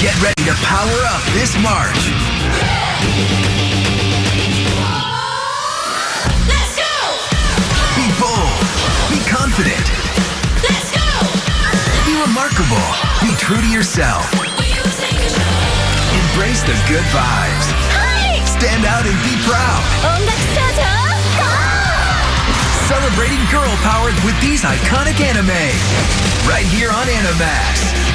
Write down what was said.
Get ready to power up this March. Let's go! Be bold. Be confident. Let's go! Be remarkable. Be true to yourself. Embrace the good vibes. Stand out and be proud. Celebrating girl power with these iconic anime. Right here on Animax.